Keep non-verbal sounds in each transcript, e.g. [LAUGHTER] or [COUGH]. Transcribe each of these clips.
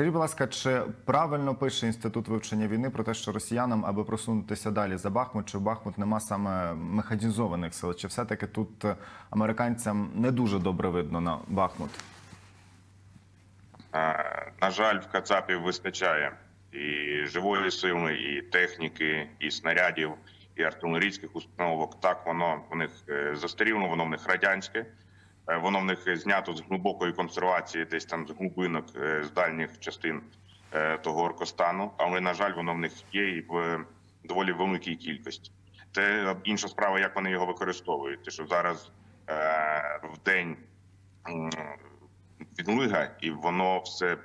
Скажіть, будь ласка, чи правильно пише інститут вивчення війни про те, що росіянам, аби просунутися далі за Бахмут, чи в Бахмут нема саме механізованих сил? Чи все-таки тут американцям не дуже добре видно на Бахмут? Е, На жаль, в Кацапів вистачає і живої сили, і техніки, і снарядів, і артилерійських установок. Так воно в них е, застаріло, воно в них радянське, воно в них знято з глибокої консервації, десь там з глибинок, е, з дальніх частин е, того Оркостану. Але на жаль, воно в них є і в доволі великій кількості. Це інша справа, як вони його використовують. Те, що зараз е, в день відлига, і воно все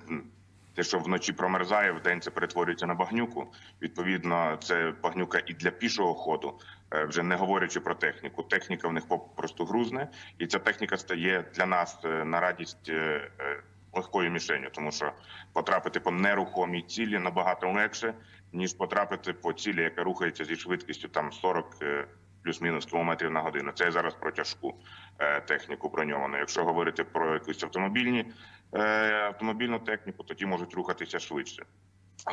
те, що вночі промерзає, в день це перетворюється на багнюку. Відповідно, це багнюка і для пішого ходу, е, вже не говорячи про техніку. Техніка в них попросту грузне, і ця техніка стає для нас е, на радість е, легкою мішенью, тому що потрапити по нерухомій цілі набагато легше, ніж потрапити по цілі, яка рухається зі швидкістю там 40 е, плюс-мінус кілометрів на годину. Це зараз про тяжку техніку броньовану. Якщо говорити про якусь автомобільні автомобільну техніку, тоді можуть рухатися швидше.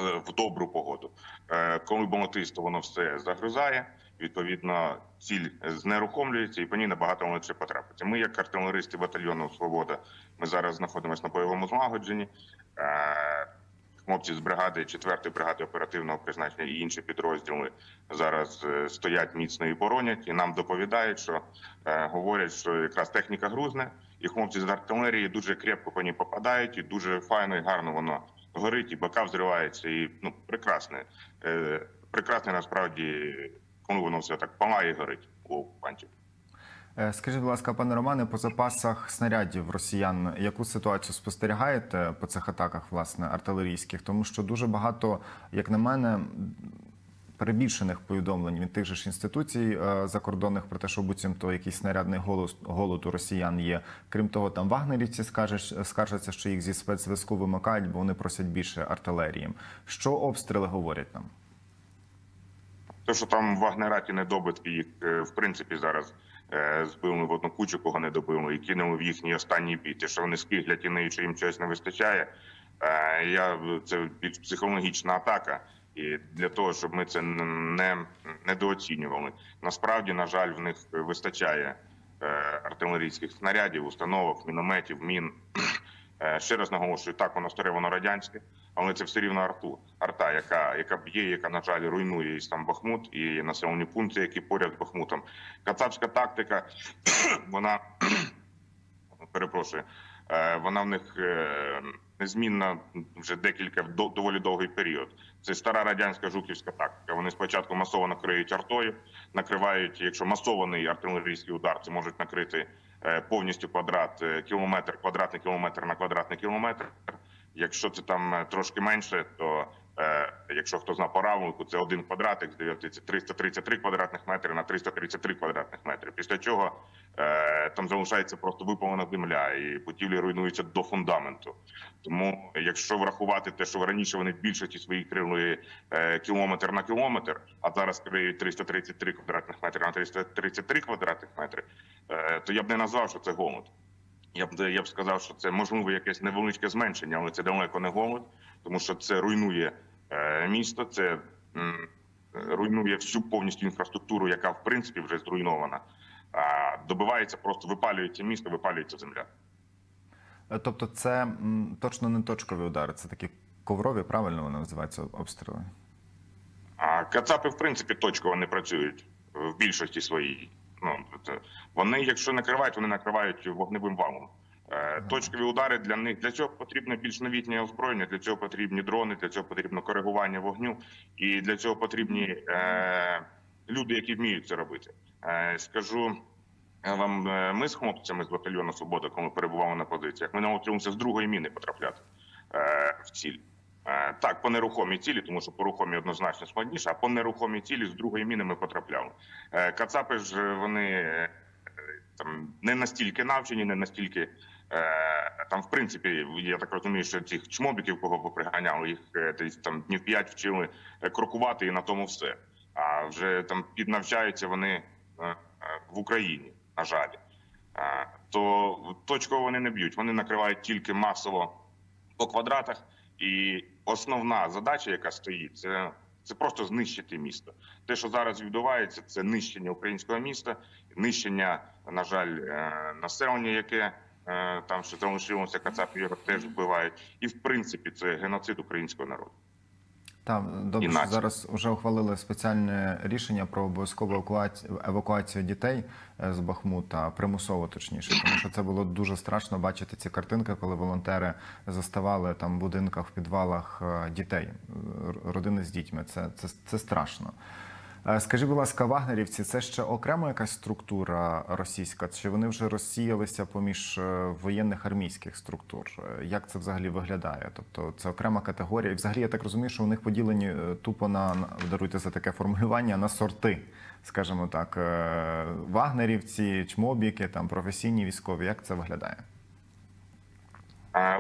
В добру погоду. Е, Коли болотисто воно все загризає, відповідно, ціль знерухомлюється і по ній набагато легше потрапити. Ми, як артилеристи батальйону Свобода, ми зараз знаходимося на бойовому злагодженні. Е, Хлопці з бригади 4-ї бригади оперативного призначення і інші підрозділи зараз е, стоять міцно і боронять, і нам доповідають, що е, говорять, що якраз техніка грузне, і хлопці з артилерії дуже крепко по ній попадають, і дуже файно і гарно воно горить, і бока взривається, і ну прекрасне, е, прекрасне насправді, коли воно все так палає і горить у окупантів. Е, Скажіть, будь ласка, пане Романе, по запасах снарядів росіян, яку ситуацію спостерігаєте по цих атаках, власне, артилерійських? Тому що дуже багато, як на мене, перебільшених повідомлень від тих же ж інституцій е, закордонних про те, що буцімто якийсь снарядний голос голод у росіян є. Крім того, там вагнерівці скаржаться, що їх зі спецзв'язку вимикають, бо вони просять більше артилерії. Що обстріли говорять нам? Те, що там Вагнераті недобитки їх е, в принципі зараз е, збили в одну кучу, кого не добили, і кинули в їхній останній бій. Те, що вони скиглять і нею, що їм чогось не вистачає. Я це більш психологічна атака. І для того, щоб ми це не недооцінювали. Насправді, на жаль, в них вистачає е, артилерійських снарядів, установок, мінометів, мін. Е, Ще раз наголошую, так воно старе, воно радянське, але це все рівно арту, арта, яка, яка б'є, яка, на жаль, руйнує і сам Бахмут, і населені пункти, які поряд з Бахмутом. Кацапська тактика, [CLEARS THROAT] вона [CLEARS THROAT] перепрошую, вона в них е, незмінна вже декілька до- доволі довгий період. Це стара радянська жуківська тактика. Вони спочатку масово накриють артою, накривають, якщо масований артилерійський удар, це можуть накрити е, повністю квадрат, е, кілометр, квадратний кілометр на квадратний кілометр. Якщо це там е, трошки менше, то е, якщо хто знав по равлику, це один квадратик, здається, це 333 квадратних метри на 333 квадратних метри. Після чого е, там залишається просто випалена земля, і будівлі руйнуються до фундаменту. Тому, якщо врахувати те, що раніше вони більшості своїх крили е, кілометр на кілометр, а зараз криють 333 квадратних метри на 333 квадратних метри, е, то я б не назвав, що це голод. Я б я б сказав, що це можливо якесь невеличке зменшення, але це далеко не голод, тому що це руйнує е, місто, це руйнує всю повністю інфраструктуру, яка в принципі вже зруйнована. Добивається, просто випалюється місто, випалюється земля. Е, Тобто, це точно не точкові удари, це такі коврові, правильно вони називаються обстріли. А кацапи, в принципі, точково не працюють в більшості своїй. Ну це- вони, якщо накривають, вони накривають вогневим валом. Е, Точкові удари для них для цього потрібно більш новітнє озброєння. Для цього потрібні дрони, для цього потрібно коригування вогню, і для цього потрібні е, люди, які вміють це робити. Е, скажу вам, е, ми з хлопцями з батальйону Свобода, коли перебували на позиціях, ми навчилися з другої міни потрапляти е, в ціль. Е, Так, по нерухомій цілі, тому що по рухомій однозначно складніше, а по нерухомій цілі з другої міни ми потрапляли. Е, Кацапи ж вони е, там не настільки навчені, не настільки е, там, в принципі, я так розумію, що цих чмобіків, кого поприганяли, їх е, десь там днів п'ять вчили е, крокувати, і на тому все. А вже там піднавчаються вони е, е, в Україні, на жаль. Е, То точково вони не б'ють. Вони накривають тільки масово по квадратах І основна задача, яка стоїть, це, це просто знищити місто. Те, що зараз відбувається, це нищення українського міста, нищення, на жаль, населення, яке там ще залишилося, Кацапів його теж вбивають. І в принципі, це геноцид українського народу. Там добре, що зараз вже ухвалили спеціальне рішення про обов'язкову евакуацію, дітей е, з Бахмута, примусово точніше, тому що це було дуже страшно бачити ці картинки, коли волонтери заставали там в будинках, в підвалах е, дітей, родини з дітьми. Це, це, це страшно. Е, Скажіть, будь ласка, вагнерівці, це ще окрема якась структура російська? Чи вони вже розсіялися поміж е, воєнних армійських структур? Е, Як це взагалі виглядає? Тобто це окрема категорія. І взагалі я так розумію, що у них поділені тупо на даруйте за таке формулювання на сорти, скажімо так, вагнерівці, чмобіки, там професійні військові. Як це виглядає?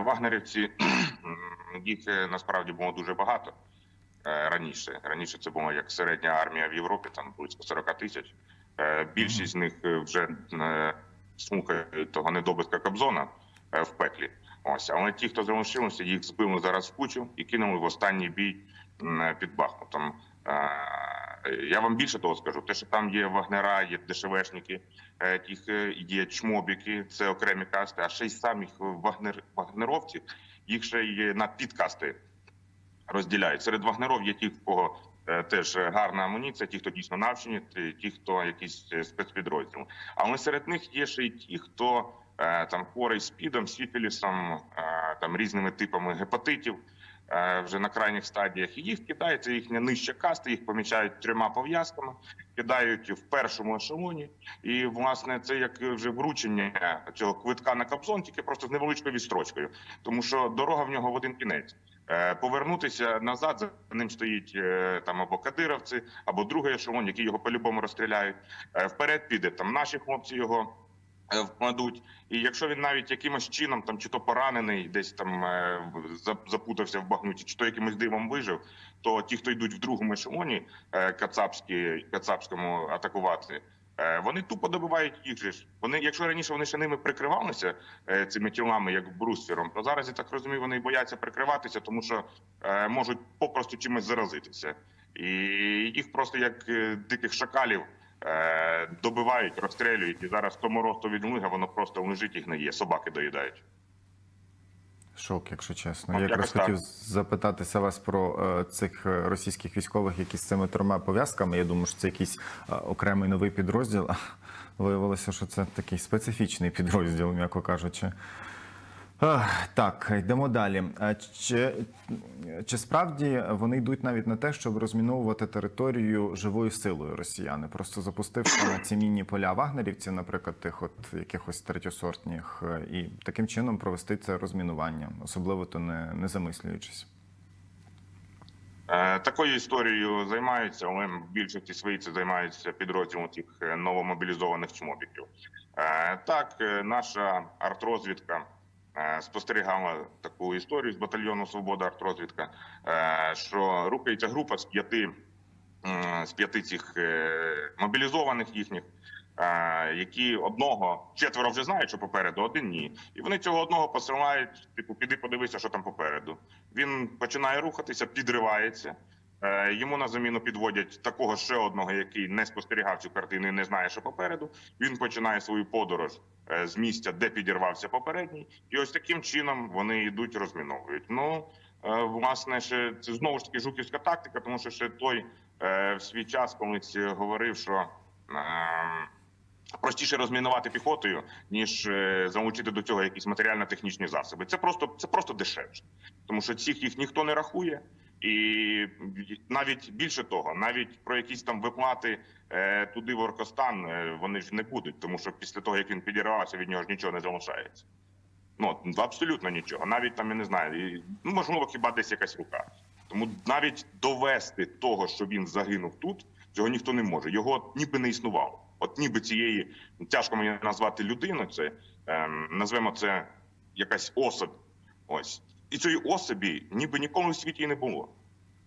Вагнерівці [CLEARS THROAT] їх насправді було дуже багато раніше. Раніше це була як середня армія в Європі, там близько 40 тисяч. Е, Більшість з них е, вже е, слухають того недобитка Кобзона е, в пеклі. Ось, але ті, хто залишилися, їх збили зараз в кучу і кинули в останній бій під Бахмутом. Е, Я вам більше того скажу, те, що там є вагнера, є дешевешники, е, е, є чмобіки, це окремі касти, а ще й самих вагнер, вагнеровців, їх ще є на підкасти розділяють. Серед вагнеров є ті, в кого е, теж гарна амуніція, ті, хто дійсно навчені, ті- хто якісь е, спецпідрозділ. Але серед них є ще й ті, хто е, там хворий спідом, сіфілісом, там різними типами гепатитів. Вже на крайніх стадіях і їх кидається їхня нижча каста, їх помічають трьома пов'язками, кидають в першому ешелоні. І власне це як вже вручення цього квитка на капзон, тільки просто з невеличкою відстрочкою, тому що дорога в нього в один кінець. Е, Повернутися назад за ним стоїть е, там або кадировці, або другий ешелон, які його по-любому розстріляють. Е, Вперед піде там наші хлопці його вкладуть. І якщо він навіть якимось чином, там чи то поранений, десь там запутався в багнюті, чи то якимось дивом вижив, то ті, хто йдуть в другому ешелоні кацапські, кацапському атакувати. Е, Вони тупо добивають їх же ж. Вони, якщо раніше вони ще ними прикривалися е, цими тілами, як бруствером, то зараз я так розумію, вони бояться прикриватися, тому що е, можуть попросту чимось заразитися, і їх просто як диких шакалів добивають, розстрелюють. І зараз тому росту від млига воно просто лежить і гниє. Собаки доїдають. Шок, якщо чесно. Я якраз якось так. хотів запитатися вас про е, цих е, російських військових, які з цими трьома пов'язками. Я думаю, що це якийсь е, окремий новий підрозділ. А [LAUGHS] Виявилося, що це такий специфічний [LAUGHS] підрозділ, м'яко кажучи. Так, йдемо далі. Е, Чи, чи справді вони йдуть навіть на те, щоб розміновувати територію живою силою росіяни, просто запустивши на ці мінні поля вагнерівців, наприклад, тих от якихось третьосортних, е, і таким чином провести це розмінування, особливо то не, не замислюючись. Е, Такою історією займаються, але більшості своїй це займаються підрозділом тих новомобілізованих чмобіків. Так, наша артрозвідка спостерігала таку історію з батальйону Свобода артрозвідка, е, що рухається група з п'яти з п'яти цих е, мобілізованих їхніх. е, Які одного четверо вже знають, що попереду, один ні, і вони цього одного посилають. Типу, піди подивися, що там попереду. Він починає рухатися, підривається. Е, Йому на заміну підводять такого ще одного, який не спостерігав цю картину і не знає, що попереду. Він починає свою подорож е, з місця, де підірвався попередній, і ось таким чином вони йдуть, розміновують. Ну е, власне, ще це знову ж таки жуківська тактика, тому що ще той в свій час колись говорив, що. е, Простіше розмінувати піхотою, ніж залучити до цього якісь матеріально-технічні засоби. Це просто це просто дешевше, тому що цих їх ніхто не рахує, і навіть більше того, навіть про якісь там виплати е, туди в Оркостан е, вони ж не будуть, тому що після того як він підірвався, від нього ж нічого не залишається. Ну абсолютно нічого. Навіть там я не знаю, ну можливо, хіба десь якась рука. Тому навіть довести того, що він загинув тут, цього ніхто не може. Його ніби не існувало. От ніби цієї тяжко мені назвати людину. Це ем, назвемо це якась особь. Ось і цієї особі ніби ніколи в світі і не було.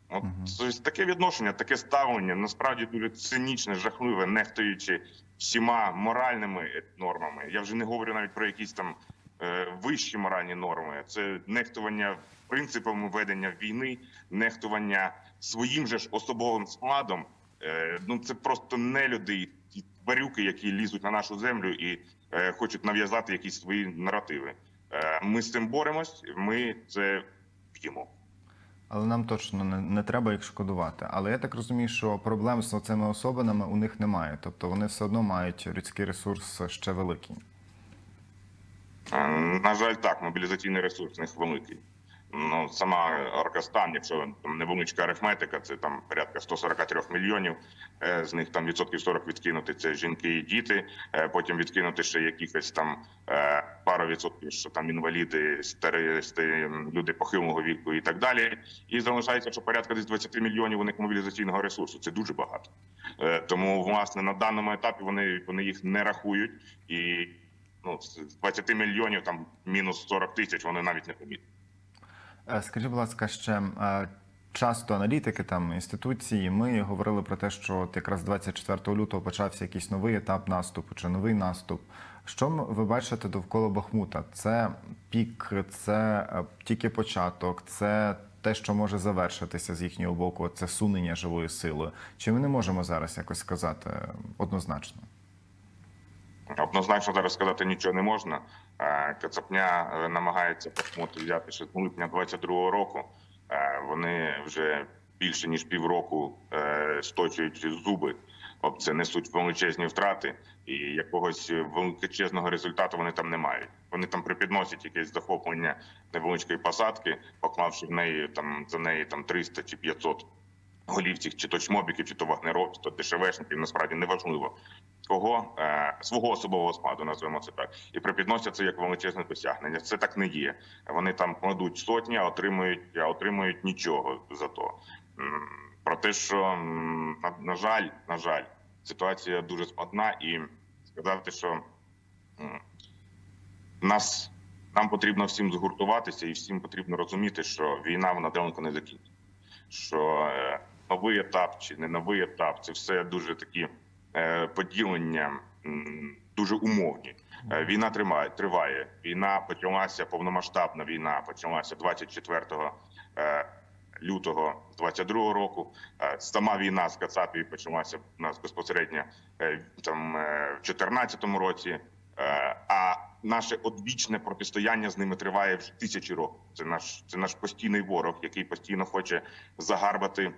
От тобто таке відношення, таке ставлення насправді дуже цинічне, жахливе, нехтуючи всіма моральними нормами. Я вже не говорю навіть про якісь там е, вищі моральні норми. Це нехтування принципами ведення війни, нехтування своїм же ж особовим складом. Е, Ну це просто нелюди і тварюки, які лізуть на нашу землю і е, хочуть нав'язати якісь свої наративи. Е, Ми з цим боремось. Ми це б'ємо. Але нам точно не, не треба їх шкодувати. Але я так розумію, що проблем з цими особинами у них немає. Тобто вони все одно мають людський ресурс ще великий. Е, На жаль, так, мобілізаційний ресурс у них великий. Ну, сама Оркастан, якщо там невеличка арифметика, це там порядка 143 мільйонів. Е, З них там відсотків 40 відкинути це жінки і діти. Потім відкинути ще якихось там пару відсотків, що там інваліди, старі люди похилого віку і так далі. І залишається, що порядка десь 20 мільйонів у них мобілізаційного ресурсу. Це дуже багато. Е, Тому, власне, на даному етапі вони, вони їх не рахують і ну, з 20 мільйонів, там мінус 40 тисяч, вони навіть не помітять. Е, Скажіть, будь ласка, ще е, часто аналітики там інституції. Ми говорили про те, що от якраз 24 лютого почався якийсь новий етап наступу чи новий наступ. Що ви бачите довкола Бахмута? Це пік, це е, тільки початок, це те, що може завершитися з їхнього боку, це сунення живою силою. Чи ми не можемо зараз якось сказати е, однозначно? Однозначно зараз сказати нічого не можна. Е, Кацапня намагається Бахмут взяти ще з липня 22-го року. Вони вже більше ніж півроку сточують зуби. Об це несуть величезні втрати, і якогось величезного результату вони там не мають. Вони там припідносять якесь захоплення невеличкої посадки, поклавши в неї там за неї там 300 чи 500 голів цих чи то чмобіків, чи то вагнеровців, то дешевешників, насправді неважливо кого е, свого особового складу, називаємо це так, і припідносять це як величезне досягнення. Це так не є. Вони там кладуть сотні, а отримують, а отримують нічого за то. Про те, що на, на жаль, на жаль, ситуація дуже складна, і сказати, що нас нам потрібно всім згуртуватися, і всім потрібно розуміти, що війна вона далеко не закінчиться. Що е, новий етап чи не новий етап це все дуже такі е, поділення дуже умовні. Е, Війна тримає, триває. Війна почалася повномасштабна війна. Почалася 24 е, лютого 22 року. Е, Сама війна з Кацапією почалася у нас безпосередньо е, там е, в 14 році. А наше одвічне протистояння з ними триває вже тисячі років. Це наш це наш постійний ворог, який постійно хоче загарбати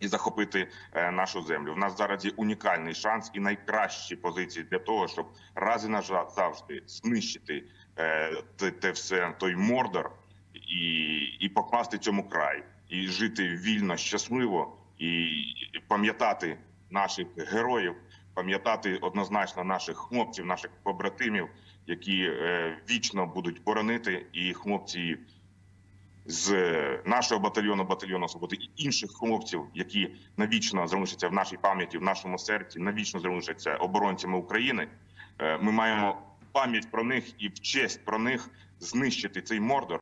і захопити нашу землю. В нас зараз є унікальний шанс і найкращі позиції для того, щоб раз і назавжди знищити те, те все той мордор і, і покласти цьому край, і жити вільно, щасливо, і пам'ятати наших героїв, пам'ятати однозначно наших хлопців, наших побратимів, які е, вічно будуть боронити, і хлопці з нашого батальйону, батальйону свободи і інших хлопців, які навічно залишаться в нашій пам'яті, в нашому серці, навічно залишаться оборонцями України. Е, Ми маємо пам'ять про них і в честь про них знищити цей мордор